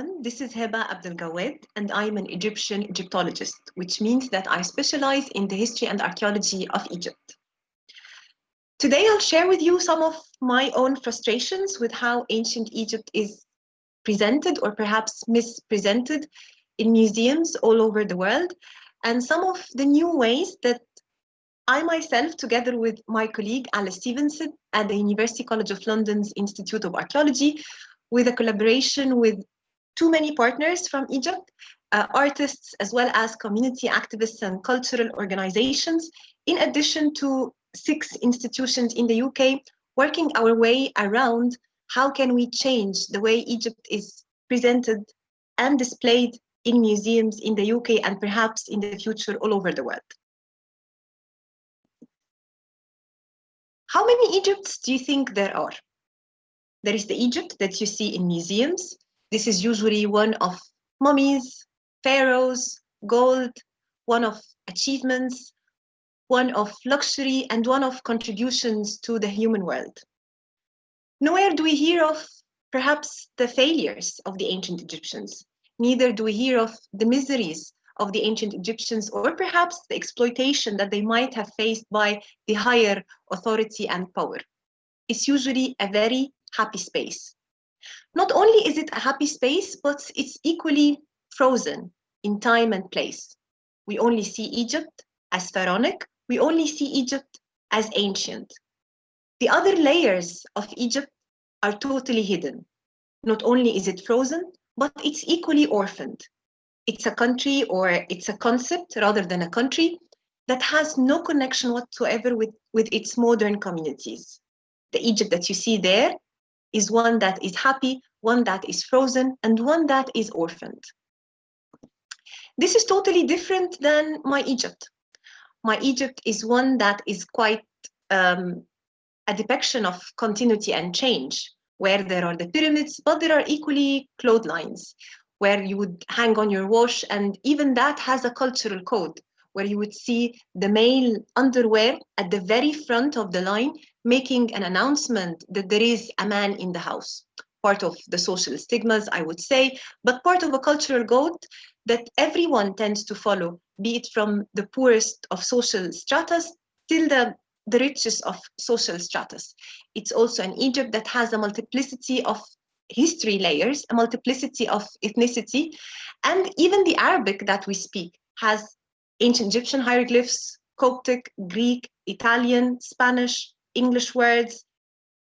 everyone. This is Heba Abdelgawad, and I'm an Egyptian Egyptologist, which means that I specialize in the history and archaeology of Egypt. Today, I'll share with you some of my own frustrations with how ancient Egypt is presented or perhaps mispresented in museums all over the world, and some of the new ways that I myself, together with my colleague Alice Stevenson at the University College of London's Institute of Archaeology, with a collaboration with too many partners from Egypt, uh, artists, as well as community activists and cultural organizations, in addition to six institutions in the UK, working our way around how can we change the way Egypt is presented and displayed in museums in the UK and perhaps in the future all over the world. How many Egypts do you think there are? There is the Egypt that you see in museums. This is usually one of mummies, pharaohs, gold, one of achievements, one of luxury, and one of contributions to the human world. Nowhere do we hear of perhaps the failures of the ancient Egyptians. Neither do we hear of the miseries of the ancient Egyptians or perhaps the exploitation that they might have faced by the higher authority and power. It's usually a very happy space. Not only is it a happy space, but it's equally frozen in time and place. We only see Egypt as pharaonic, we only see Egypt as ancient. The other layers of Egypt are totally hidden. Not only is it frozen, but it's equally orphaned. It's a country or it's a concept rather than a country that has no connection whatsoever with, with its modern communities. The Egypt that you see there is one that is happy, one that is frozen, and one that is orphaned. This is totally different than my Egypt. My Egypt is one that is quite um, a depiction of continuity and change, where there are the pyramids, but there are equally clotheslines, where you would hang on your wash, and even that has a cultural code, where you would see the male underwear at the very front of the line making an announcement that there is a man in the house. Part of the social stigmas, I would say, but part of a cultural code that everyone tends to follow, be it from the poorest of social stratas till the, the richest of social stratas. It's also an Egypt that has a multiplicity of history layers, a multiplicity of ethnicity, and even the Arabic that we speak has ancient Egyptian hieroglyphs, Coptic, Greek, Italian, Spanish, English words,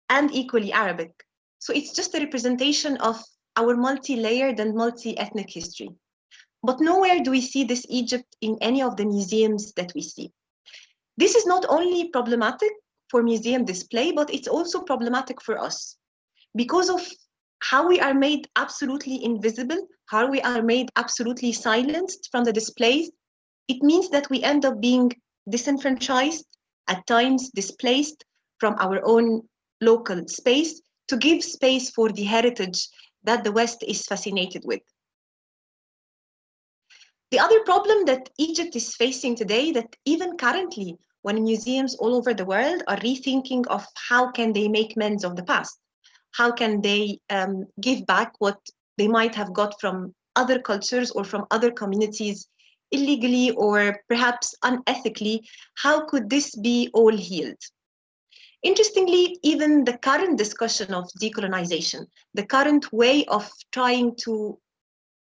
and equally Arabic. So it's just a representation of our multi-layered and multi-ethnic history. But nowhere do we see this Egypt in any of the museums that we see. This is not only problematic for museum display, but it's also problematic for us because of how we are made absolutely invisible, how we are made absolutely silenced from the displays. It means that we end up being disenfranchised, at times displaced, from our own local space to give space for the heritage that the West is fascinated with. The other problem that Egypt is facing today that even currently when museums all over the world are rethinking of how can they make amends of the past, how can they um, give back what they might have got from other cultures or from other communities illegally or perhaps unethically, how could this be all healed? Interestingly, even the current discussion of decolonization, the current way of trying to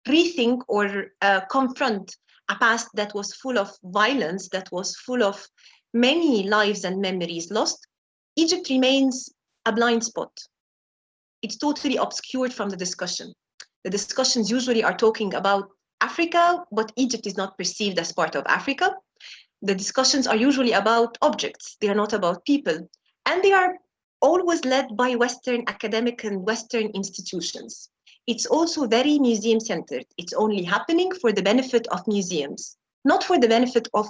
rethink or uh, confront a past that was full of violence, that was full of many lives and memories lost, Egypt remains a blind spot. It's totally obscured from the discussion. The discussions usually are talking about Africa, but Egypt is not perceived as part of Africa. The discussions are usually about objects, they are not about people and they are always led by Western academic and Western institutions. It's also very museum centered. It's only happening for the benefit of museums, not for the benefit of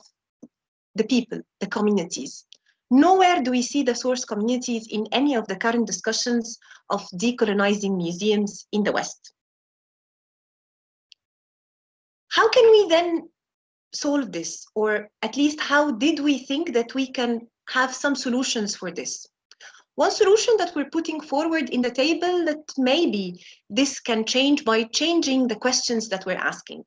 the people, the communities. Nowhere do we see the source communities in any of the current discussions of decolonizing museums in the West. How can we then solve this? Or at least how did we think that we can have some solutions for this. One solution that we're putting forward in the table that maybe this can change by changing the questions that we're asking.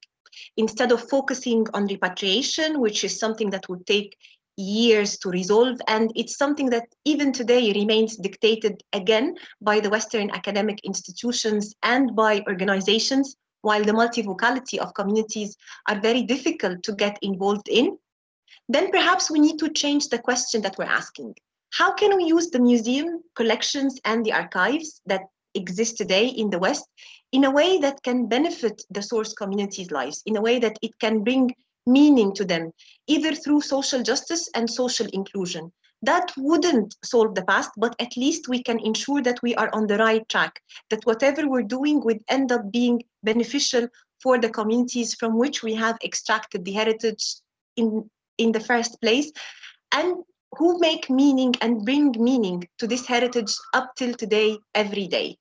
Instead of focusing on repatriation, which is something that would take years to resolve, and it's something that even today remains dictated again by the Western academic institutions and by organizations, while the multivocality of communities are very difficult to get involved in, then perhaps we need to change the question that we're asking. How can we use the museum collections and the archives that exist today in the West in a way that can benefit the source communities' lives, in a way that it can bring meaning to them, either through social justice and social inclusion. That wouldn't solve the past, but at least we can ensure that we are on the right track, that whatever we're doing would end up being beneficial for the communities from which we have extracted the heritage in, in the first place, and who make meaning and bring meaning to this heritage up till today, every day.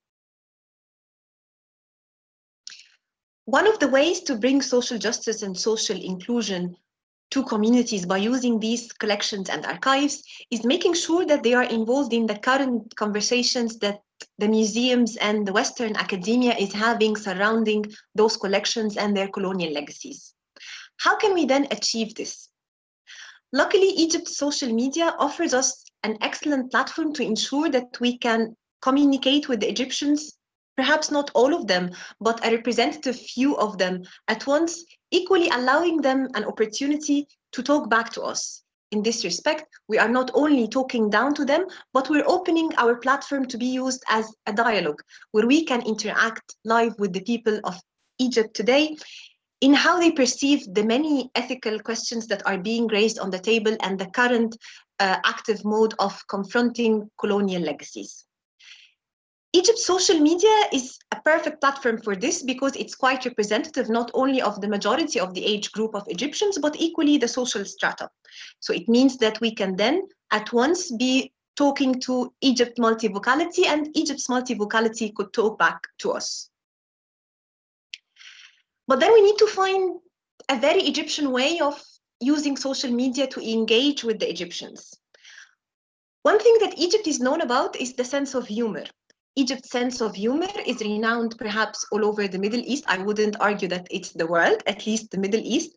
One of the ways to bring social justice and social inclusion to communities by using these collections and archives is making sure that they are involved in the current conversations that the museums and the Western academia is having surrounding those collections and their colonial legacies. How can we then achieve this? Luckily, Egypt's social media offers us an excellent platform to ensure that we can communicate with the Egyptians, perhaps not all of them, but a representative few of them at once, equally allowing them an opportunity to talk back to us. In this respect, we are not only talking down to them, but we're opening our platform to be used as a dialogue where we can interact live with the people of Egypt today in how they perceive the many ethical questions that are being raised on the table and the current uh, active mode of confronting colonial legacies. Egypt's social media is a perfect platform for this because it's quite representative not only of the majority of the age group of Egyptians, but equally the social strata. So it means that we can then at once be talking to Egypt multivocality and Egypt's multivocality could talk back to us. But then we need to find a very Egyptian way of using social media to engage with the Egyptians. One thing that Egypt is known about is the sense of humor. Egypt's sense of humor is renowned perhaps all over the Middle East. I wouldn't argue that it's the world, at least the Middle East.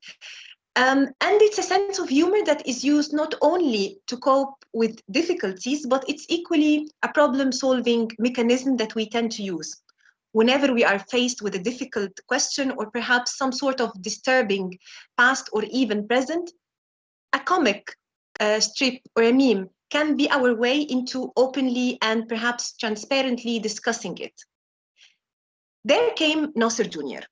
Um, and it's a sense of humor that is used not only to cope with difficulties, but it's equally a problem solving mechanism that we tend to use whenever we are faced with a difficult question or perhaps some sort of disturbing past or even present, a comic strip or a meme can be our way into openly and perhaps transparently discussing it. There came Nasser Jr.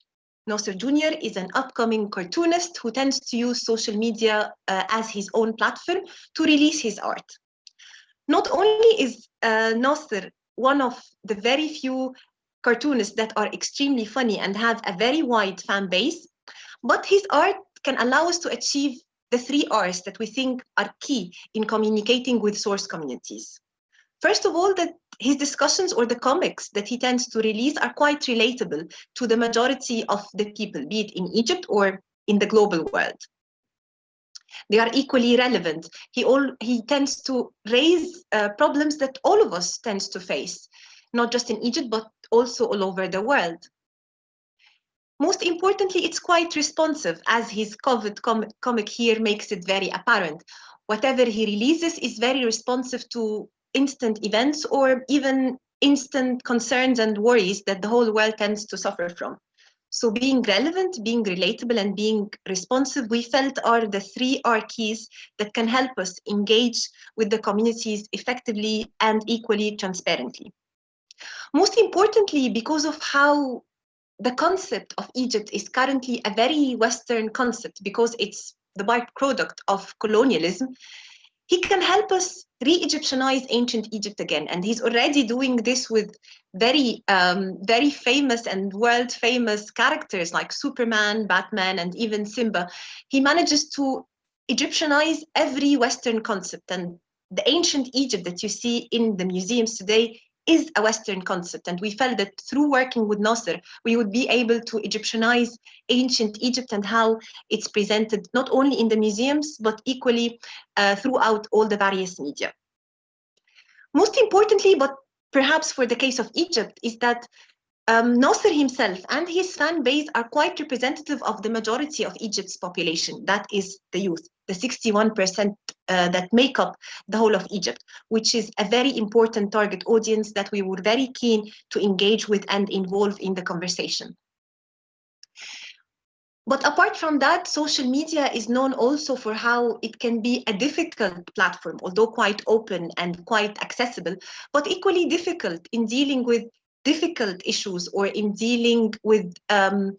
Nasser Jr. is an upcoming cartoonist who tends to use social media uh, as his own platform to release his art. Not only is uh, Nasser one of the very few cartoonists that are extremely funny and have a very wide fan base, but his art can allow us to achieve the three R's that we think are key in communicating with source communities. First of all, that his discussions or the comics that he tends to release are quite relatable to the majority of the people, be it in Egypt or in the global world. They are equally relevant. He, all, he tends to raise uh, problems that all of us tends to face, not just in Egypt, but also all over the world. Most importantly, it's quite responsive, as his COVID com comic here makes it very apparent. Whatever he releases is very responsive to instant events or even instant concerns and worries that the whole world tends to suffer from. So being relevant, being relatable, and being responsive, we felt are the three R keys that can help us engage with the communities effectively and equally transparently. Most importantly, because of how the concept of Egypt is currently a very Western concept because it's the byproduct of colonialism, he can help us re-Egyptianize ancient Egypt again. And he's already doing this with very, um, very famous and world famous characters like Superman, Batman, and even Simba. He manages to Egyptianize every Western concept. And the ancient Egypt that you see in the museums today is a Western concept. And we felt that through working with Nasser, we would be able to Egyptianize ancient Egypt and how it's presented not only in the museums, but equally uh, throughout all the various media. Most importantly, but perhaps for the case of Egypt, is that um, Nasser himself and his fan base are quite representative of the majority of Egypt's population, that is the youth, the 61% uh, that make up the whole of Egypt, which is a very important target audience that we were very keen to engage with and involve in the conversation. But apart from that, social media is known also for how it can be a difficult platform, although quite open and quite accessible, but equally difficult in dealing with difficult issues or in dealing with um,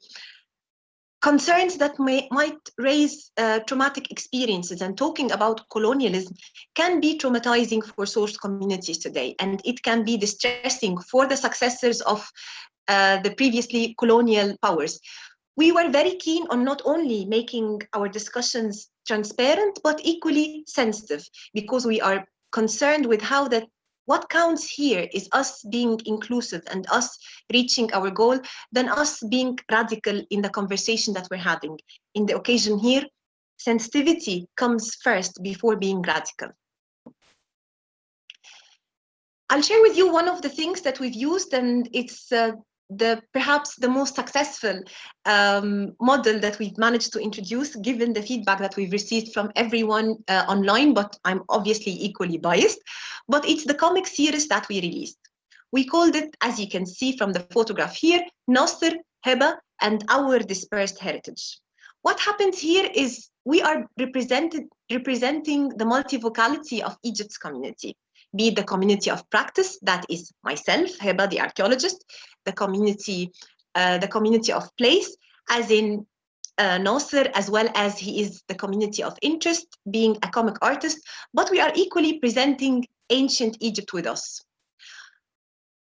concerns that may, might raise uh, traumatic experiences and talking about colonialism can be traumatizing for source communities today and it can be distressing for the successors of uh, the previously colonial powers. We were very keen on not only making our discussions transparent, but equally sensitive because we are concerned with how that what counts here is us being inclusive and us reaching our goal than us being radical in the conversation that we're having. In the occasion here, sensitivity comes first before being radical. I'll share with you one of the things that we've used and it's uh, the perhaps the most successful um, model that we've managed to introduce given the feedback that we've received from everyone uh, online but i'm obviously equally biased but it's the comic series that we released. We called it as you can see from the photograph here Nasser, Heba and our dispersed heritage. What happens here is we are represented representing the multivocality of Egypt's community be it the community of practice, that is myself, Heba, the archaeologist, the community, uh, the community of place, as in uh, Nasser, as well as he is the community of interest, being a comic artist, but we are equally presenting ancient Egypt with us.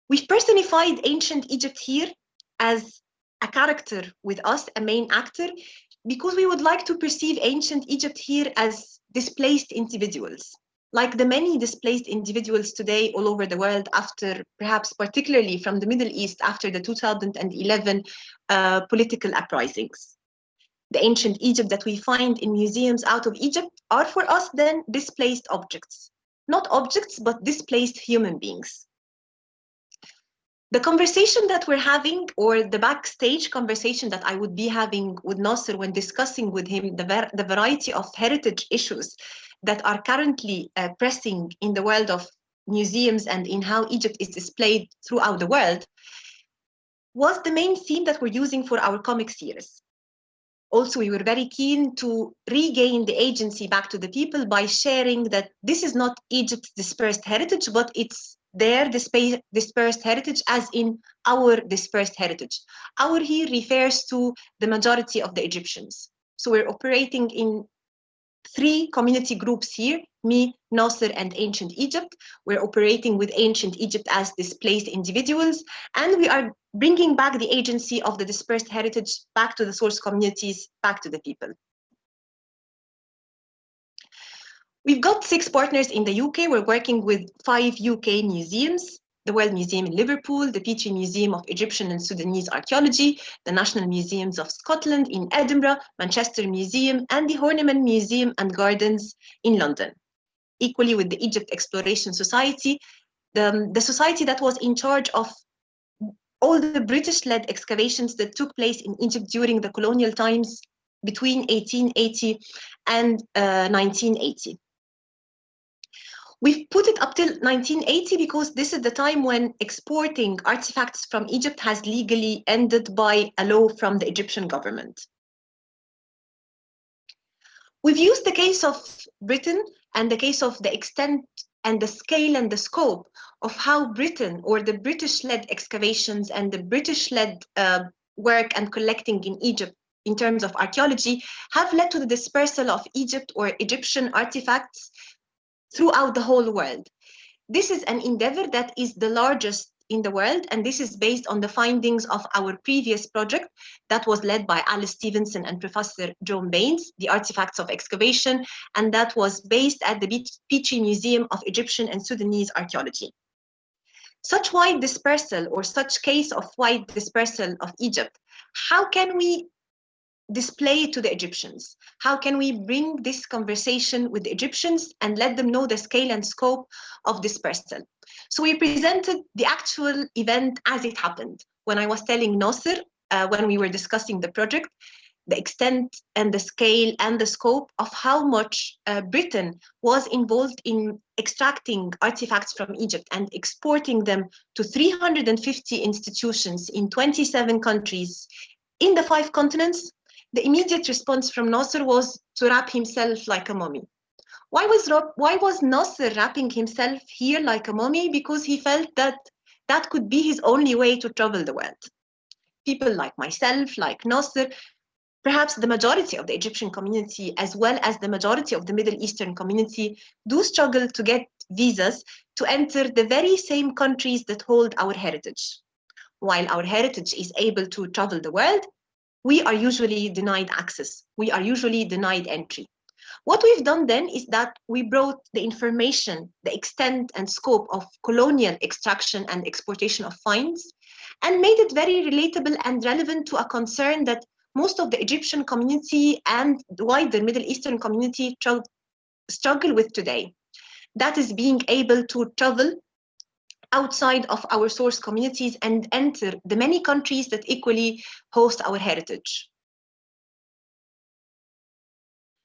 We've personified ancient Egypt here as a character with us, a main actor, because we would like to perceive ancient Egypt here as displaced individuals like the many displaced individuals today all over the world after perhaps particularly from the Middle East after the 2011 uh, political uprisings. The ancient Egypt that we find in museums out of Egypt are for us then displaced objects. Not objects, but displaced human beings. The conversation that we're having, or the backstage conversation that I would be having with Nasser when discussing with him the, the variety of heritage issues that are currently uh, pressing in the world of museums and in how Egypt is displayed throughout the world was the main theme that we're using for our comic series. Also, we were very keen to regain the agency back to the people by sharing that this is not Egypt's dispersed heritage, but it's their dispersed heritage as in our dispersed heritage. Our here refers to the majority of the Egyptians. So we're operating in three community groups here, me, Nasser, and Ancient Egypt. We're operating with Ancient Egypt as displaced individuals, and we are bringing back the agency of the dispersed heritage back to the source communities, back to the people. We've got six partners in the UK. We're working with five UK museums, the World Museum in Liverpool, the Petrie Museum of Egyptian and Sudanese Archaeology, the National Museums of Scotland in Edinburgh, Manchester Museum, and the Horniman Museum and Gardens in London. Equally with the Egypt Exploration Society, the, the society that was in charge of all the British-led excavations that took place in Egypt during the colonial times between 1880 and uh, 1980. We've put it up till 1980 because this is the time when exporting artifacts from Egypt has legally ended by a law from the Egyptian government. We've used the case of Britain and the case of the extent and the scale and the scope of how Britain or the British-led excavations and the British-led uh, work and collecting in Egypt in terms of archaeology have led to the dispersal of Egypt or Egyptian artifacts throughout the whole world. This is an endeavor that is the largest in the world, and this is based on the findings of our previous project that was led by Alice Stevenson and Professor John Baines, the Artifacts of Excavation, and that was based at the Petrie Museum of Egyptian and Sudanese Archaeology. Such wide dispersal or such case of wide dispersal of Egypt, how can we display it to the Egyptians? How can we bring this conversation with the Egyptians and let them know the scale and scope of this dispersal? So we presented the actual event as it happened. When I was telling Nasser, uh, when we were discussing the project, the extent and the scale and the scope of how much uh, Britain was involved in extracting artifacts from Egypt and exporting them to 350 institutions in 27 countries in the five continents, the immediate response from Nasser was to wrap himself like a mummy. Why was, why was Nasser wrapping himself here like a mummy? Because he felt that that could be his only way to travel the world. People like myself, like Nasser, perhaps the majority of the Egyptian community, as well as the majority of the Middle Eastern community, do struggle to get visas to enter the very same countries that hold our heritage. While our heritage is able to travel the world, we are usually denied access. We are usually denied entry. What we've done then is that we brought the information, the extent and scope of colonial extraction and exportation of finds, and made it very relatable and relevant to a concern that most of the Egyptian community and the wider Middle Eastern community struggle with today. That is being able to travel outside of our source communities and enter the many countries that equally host our heritage.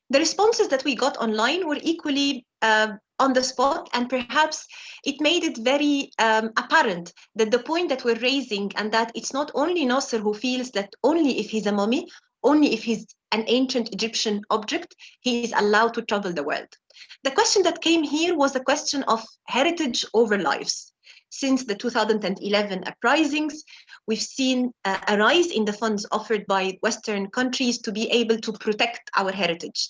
The responses that we got online were equally uh, on the spot and perhaps it made it very um, apparent that the point that we're raising and that it's not only Nasser who feels that only if he's a mummy, only if he's an ancient Egyptian object, he is allowed to travel the world. The question that came here was a question of heritage over lives. Since the 2011 uprisings, we've seen uh, a rise in the funds offered by Western countries to be able to protect our heritage.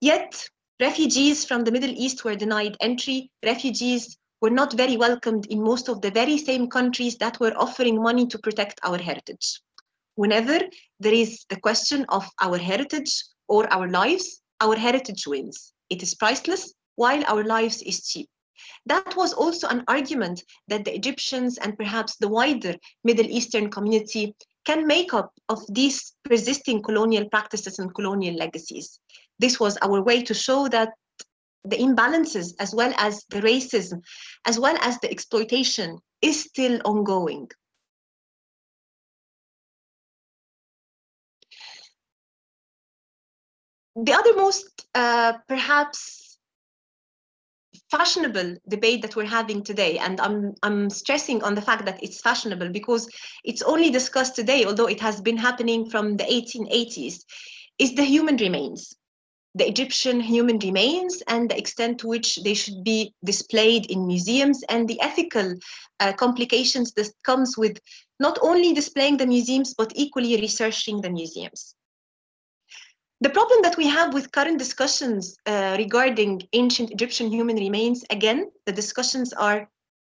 Yet, refugees from the Middle East were denied entry. Refugees were not very welcomed in most of the very same countries that were offering money to protect our heritage. Whenever there is the question of our heritage or our lives, our heritage wins. It is priceless, while our lives is cheap. That was also an argument that the Egyptians and perhaps the wider Middle Eastern community can make up of these persisting colonial practices and colonial legacies. This was our way to show that the imbalances as well as the racism, as well as the exploitation is still ongoing. The other most uh, perhaps fashionable debate that we're having today. And I'm, I'm stressing on the fact that it's fashionable because it's only discussed today although it has been happening from the 1880s is the human remains the Egyptian human remains and the extent to which they should be displayed in museums and the ethical uh, complications that comes with not only displaying the museums but equally researching the museums the problem that we have with current discussions uh, regarding ancient Egyptian human remains, again, the discussions are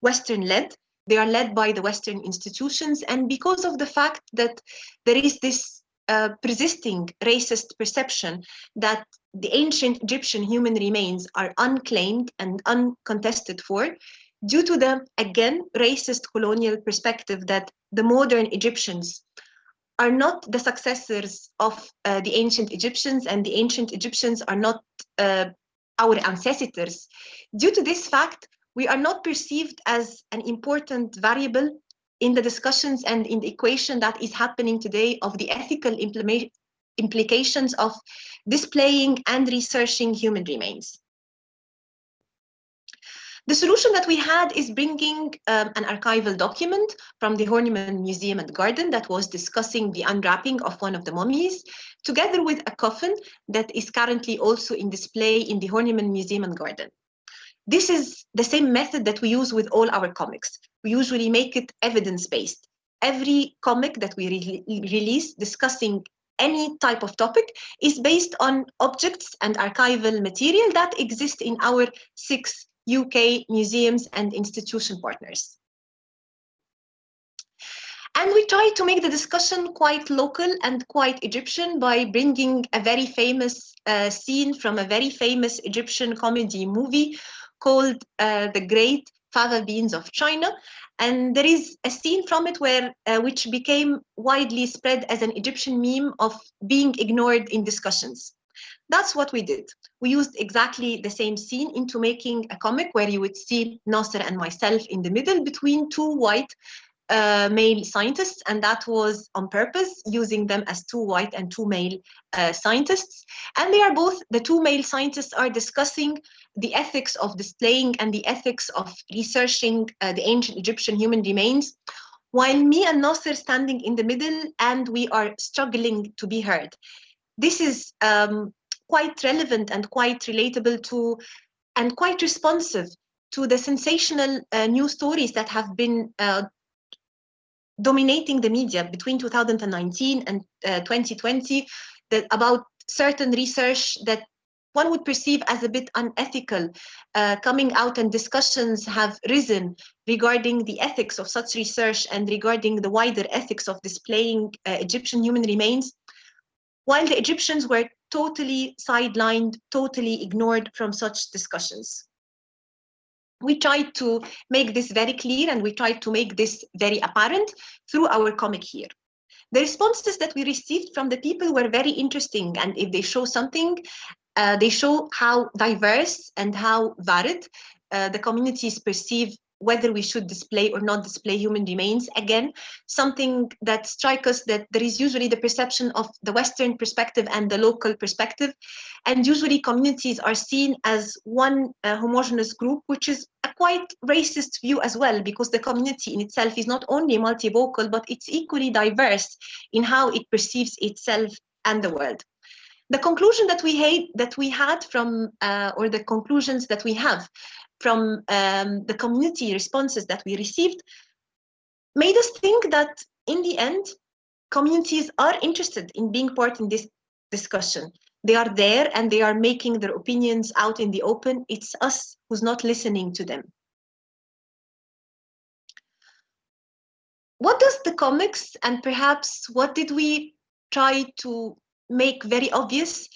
Western-led. They are led by the Western institutions. And because of the fact that there is this uh, persisting racist perception that the ancient Egyptian human remains are unclaimed and uncontested for, due to the, again, racist colonial perspective that the modern Egyptians are not the successors of uh, the ancient Egyptians and the ancient Egyptians are not uh, our ancestors. Due to this fact, we are not perceived as an important variable in the discussions and in the equation that is happening today of the ethical implications of displaying and researching human remains. The solution that we had is bringing um, an archival document from the Horniman Museum and Garden that was discussing the unwrapping of one of the mummies, together with a coffin that is currently also in display in the Horniman Museum and Garden. This is the same method that we use with all our comics. We usually make it evidence-based. Every comic that we re release discussing any type of topic is based on objects and archival material that exist in our six UK museums and institution partners. And we try to make the discussion quite local and quite Egyptian by bringing a very famous uh, scene from a very famous Egyptian comedy movie called uh, The Great Fava Beans of China. And there is a scene from it where, uh, which became widely spread as an Egyptian meme of being ignored in discussions. That's what we did. We used exactly the same scene into making a comic where you would see Nasser and myself in the middle between two white uh, male scientists, and that was on purpose, using them as two white and two male uh, scientists. And they are both, the two male scientists are discussing the ethics of displaying and the ethics of researching uh, the ancient Egyptian human remains, while me and Nasser standing in the middle and we are struggling to be heard. This is um, quite relevant and quite relatable to and quite responsive to the sensational uh, news stories that have been uh, dominating the media between 2019 and uh, 2020 that about certain research that one would perceive as a bit unethical uh, coming out and discussions have risen regarding the ethics of such research and regarding the wider ethics of displaying uh, Egyptian human remains, while the Egyptians were totally sidelined, totally ignored from such discussions we tried to make this very clear and we tried to make this very apparent through our comic here. The responses that we received from the people were very interesting and if they show something, uh, they show how diverse and how varied uh, the communities perceive whether we should display or not display human remains. Again, something that strikes us that there is usually the perception of the Western perspective and the local perspective. And usually communities are seen as one uh, homogeneous group, which is a quite racist view as well, because the community in itself is not only multivocal, but it's equally diverse in how it perceives itself and the world the conclusion that we had that we had from uh, or the conclusions that we have from um, the community responses that we received made us think that in the end, communities are interested in being part in this discussion. They are there and they are making their opinions out in the open. It's us who's not listening to them. What does the comics and perhaps what did we try to make very obvious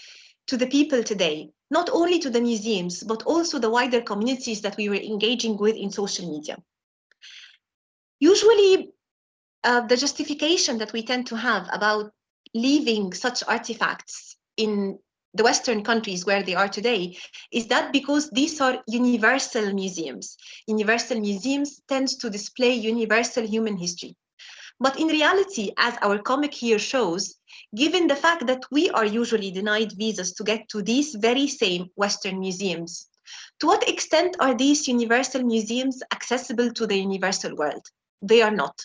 to the people today? Not only to the museums, but also the wider communities that we were engaging with in social media. Usually, uh, the justification that we tend to have about leaving such artifacts in the Western countries where they are today is that because these are universal museums. Universal museums tend to display universal human history. But in reality, as our comic here shows, given the fact that we are usually denied visas to get to these very same Western museums. To what extent are these universal museums accessible to the universal world? They are not.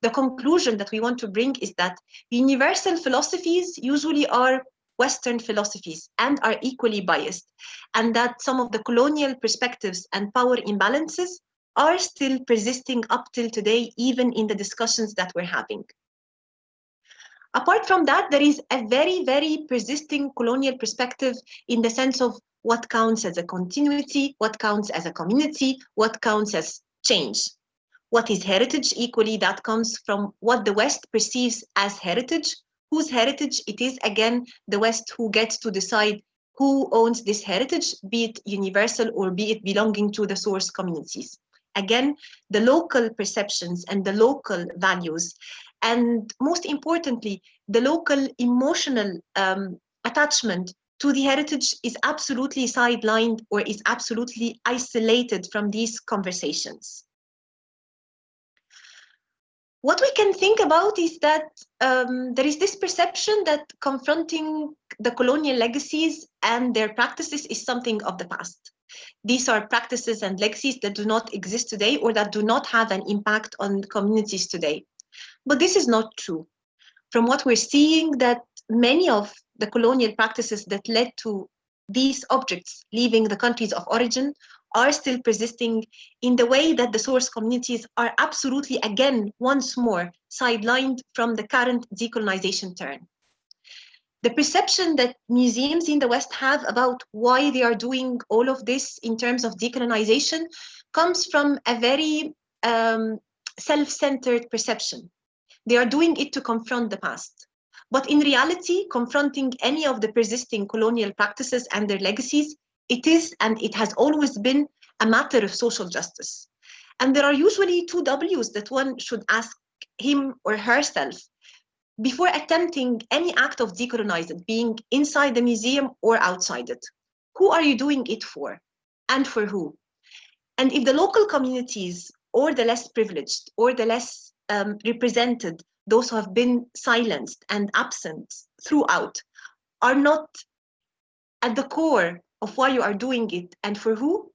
The conclusion that we want to bring is that universal philosophies usually are Western philosophies and are equally biased, and that some of the colonial perspectives and power imbalances are still persisting up till today, even in the discussions that we're having. Apart from that, there is a very, very persisting colonial perspective in the sense of what counts as a continuity, what counts as a community, what counts as change. What is heritage? Equally, that comes from what the West perceives as heritage, whose heritage it is, again, the West who gets to decide who owns this heritage, be it universal or be it belonging to the source communities. Again, the local perceptions and the local values and most importantly, the local emotional um, attachment to the heritage is absolutely sidelined or is absolutely isolated from these conversations. What we can think about is that um, there is this perception that confronting the colonial legacies and their practices is something of the past. These are practices and legacies that do not exist today or that do not have an impact on communities today. But this is not true. From what we're seeing that many of the colonial practices that led to these objects leaving the countries of origin are still persisting in the way that the source communities are absolutely again once more sidelined from the current decolonization turn. The perception that museums in the West have about why they are doing all of this in terms of decolonization comes from a very um, self-centered perception. They are doing it to confront the past. But in reality, confronting any of the persisting colonial practices and their legacies, it is and it has always been a matter of social justice. And there are usually two W's that one should ask him or herself. before attempting any act of decolonizing, being inside the museum or outside it. Who are you doing it for and for who? And if the local communities or the less privileged or the less um, represented, those who have been silenced and absent throughout, are not at the core of why you are doing it and for who,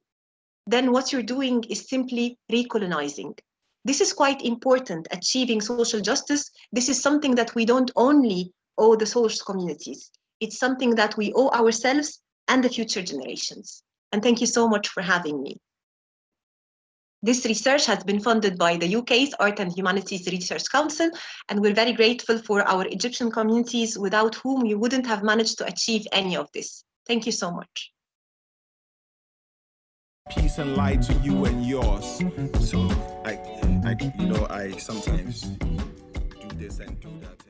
then what you're doing is simply recolonizing. This is quite important, achieving social justice. This is something that we don't only owe the source communities. It's something that we owe ourselves and the future generations. And thank you so much for having me. This research has been funded by the UK's Art and Humanities Research Council, and we're very grateful for our Egyptian communities without whom we wouldn't have managed to achieve any of this. Thank you so much. Peace and light to you and yours. So, I, I you know, I sometimes do this and do that.